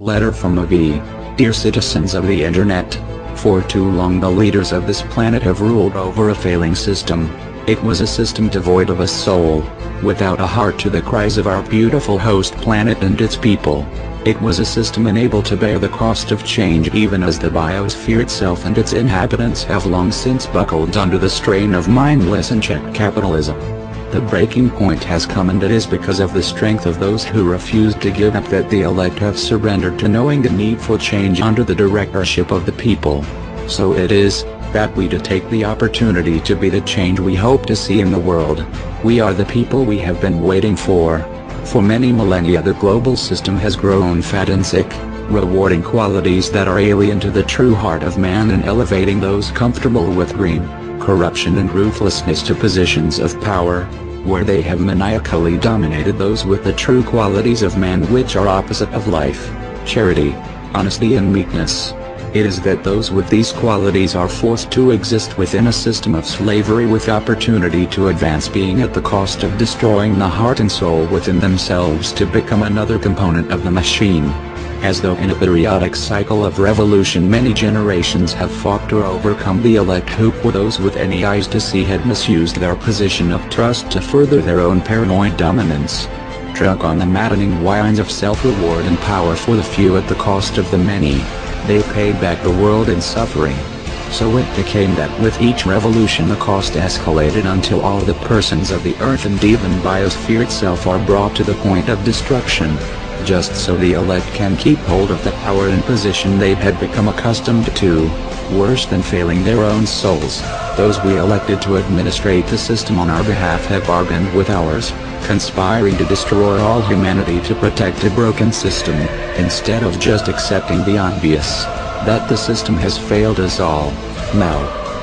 Letter from a V. Dear citizens of the internet. For too long the leaders of this planet have ruled over a failing system. It was a system devoid of a soul, without a heart to the cries of our beautiful host planet and its people. It was a system unable to bear the cost of change even as the biosphere itself and its inhabitants have long since buckled under the strain of mindless and checked capitalism. The breaking point has come and it is because of the strength of those who refused to give up that the elect have surrendered to knowing the need for change under the directorship of the people. So it is, that we to take the opportunity to be the change we hope to see in the world. We are the people we have been waiting for. For many millennia the global system has grown fat and sick, rewarding qualities that are alien to the true heart of man and elevating those comfortable with greed, corruption and ruthlessness to positions of power, where they have maniacally dominated those with the true qualities of man which are opposite of life, charity, honesty and meekness. It is that those with these qualities are forced to exist within a system of slavery with opportunity to advance being at the cost of destroying the heart and soul within themselves to become another component of the machine. As though in a periodic cycle of revolution many generations have fought to overcome the elect who for those with any eyes to see had misused their position of trust to further their own paranoid dominance. Drunk on the maddening wines of self-reward and power for the few at the cost of the many, they paid back the world in suffering. So it became that with each revolution the cost escalated until all the persons of the earth and even biosphere itself are brought to the point of destruction just so the elect can keep hold of the power and position they had become accustomed to. Worse than failing their own souls, those we elected to administrate the system on our behalf have bargained with ours, conspiring to destroy all humanity to protect a broken system, instead of just accepting the obvious, that the system has failed us all. Now,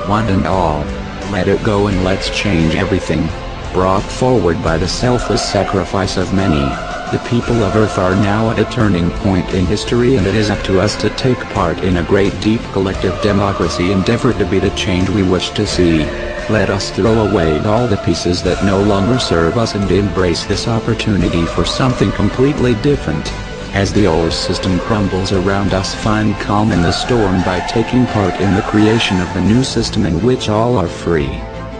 one and all, let it go and let's change everything. Brought forward by the selfless sacrifice of many, the people of Earth are now at a turning point in history and it is up to us to take part in a great deep collective democracy endeavor to be the change we wish to see. Let us throw away all the pieces that no longer serve us and embrace this opportunity for something completely different. As the old system crumbles around us find calm in the storm by taking part in the creation of the new system in which all are free.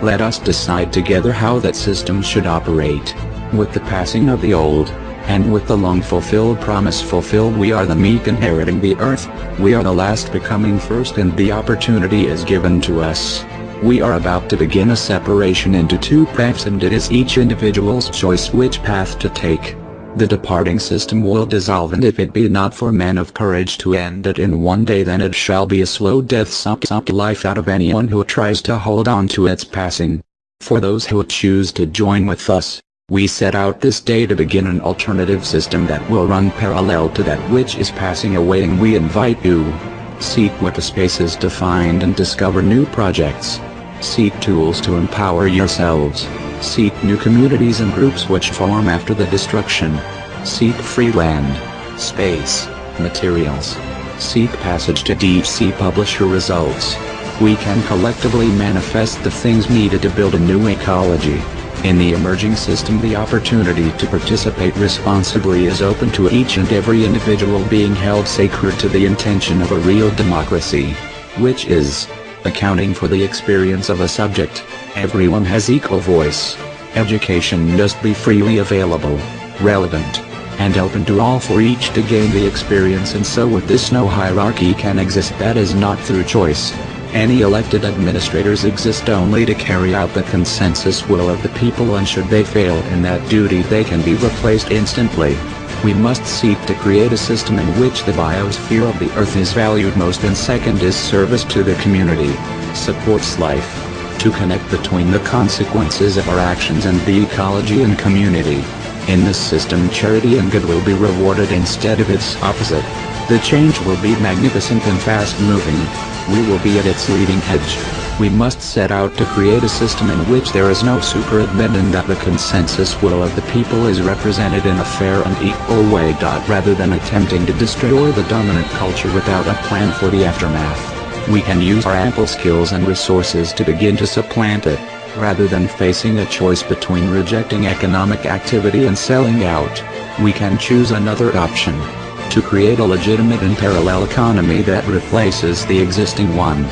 Let us decide together how that system should operate. With the passing of the old, and with the long-fulfilled promise fulfilled we are the meek inheriting the earth, we are the last becoming first and the opportunity is given to us. We are about to begin a separation into two paths and it is each individual's choice which path to take. The departing system will dissolve and if it be not for men of courage to end it in one day then it shall be a slow death suck suck life out of anyone who tries to hold on to its passing. For those who choose to join with us, we set out this day to begin an alternative system that will run parallel to that which is passing away and we invite you. Seek what the spaces to find and discover new projects. Seek tools to empower yourselves. Seek new communities and groups which form after the destruction. Seek free land, space, materials. Seek passage to sea publisher results. We can collectively manifest the things needed to build a new ecology. In the emerging system the opportunity to participate responsibly is open to each and every individual being held sacred to the intention of a real democracy. Which is, accounting for the experience of a subject, everyone has equal voice. Education must be freely available, relevant, and open to all for each to gain the experience and so with this no hierarchy can exist that is not through choice, any elected administrators exist only to carry out the consensus will of the people and should they fail in that duty they can be replaced instantly. We must seek to create a system in which the biosphere of the earth is valued most and second is service to the community, supports life, to connect between the consequences of our actions and the ecology and community. In this system charity and good will be rewarded instead of its opposite. The change will be magnificent and fast-moving. We will be at its leading edge. We must set out to create a system in which there is no super-admin and that the consensus will of the people is represented in a fair and equal way. Rather than attempting to destroy the dominant culture without a plan for the aftermath, we can use our ample skills and resources to begin to supplant it, rather than facing a choice between rejecting economic activity and selling out. We can choose another option to create a legitimate and parallel economy that replaces the existing one.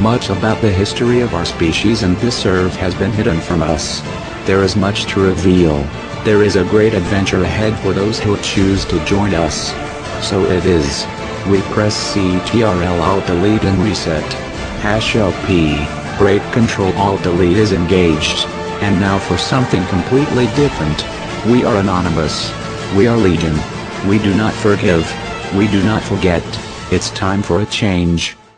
Much about the history of our species and this earth has been hidden from us. There is much to reveal. There is a great adventure ahead for those who choose to join us. So it is. We press CTRL Alt Delete and reset. Hash LP, Great Control Alt Delete is engaged. And now for something completely different. We are anonymous. We are legion. We do not forgive. We do not forget. It's time for a change.